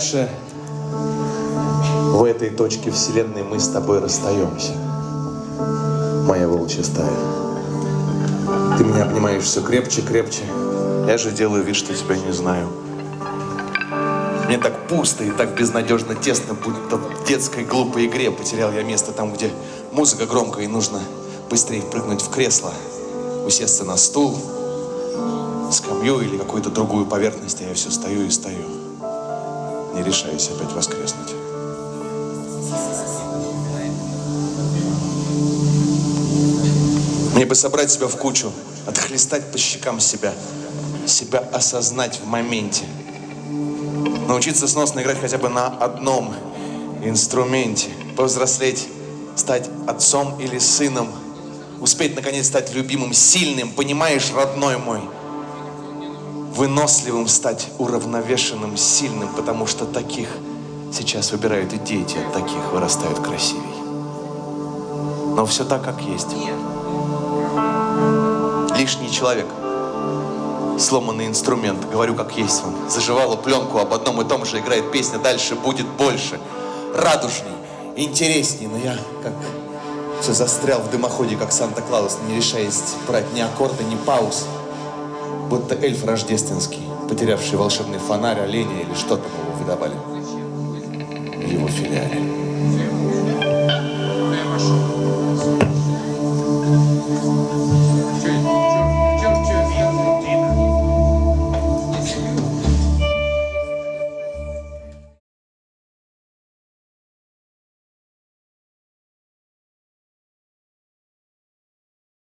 дальше в этой точке вселенной мы с тобой расстаемся. Моя волчья стая. Ты меня обнимаешь все крепче, крепче. Я же делаю вид, что тебя не знаю. Мне так пусто и так безнадежно тесно, будто в детской глупой игре потерял я место там, где музыка громкая и нужно быстрее прыгнуть в кресло, усесться на стул, скамью или какую-то другую поверхность, а я все стою и стою. Не решаюсь опять воскреснуть. Мне бы собрать себя в кучу, отхлестать по щекам себя, себя осознать в моменте. Научиться сносно играть хотя бы на одном инструменте, повзрослеть, стать отцом или сыном, успеть наконец стать любимым, сильным, понимаешь, родной мой, выносливым стать, уравновешенным, сильным, потому что таких сейчас выбирают и дети, от таких вырастают красивей. Но все так, как есть. Лишний человек. Сломанный инструмент. Говорю, как есть вам. Заживала пленку, об одном и том же играет песня. Дальше будет больше. Радужней, интересней. Но я как все застрял в дымоходе, как Санта-Клаус, не решаясь брать ни аккорда, ни пауз. Будто эльф рождественский, потерявший волшебный фонарь, оленя или что там его выдавали в его филиале.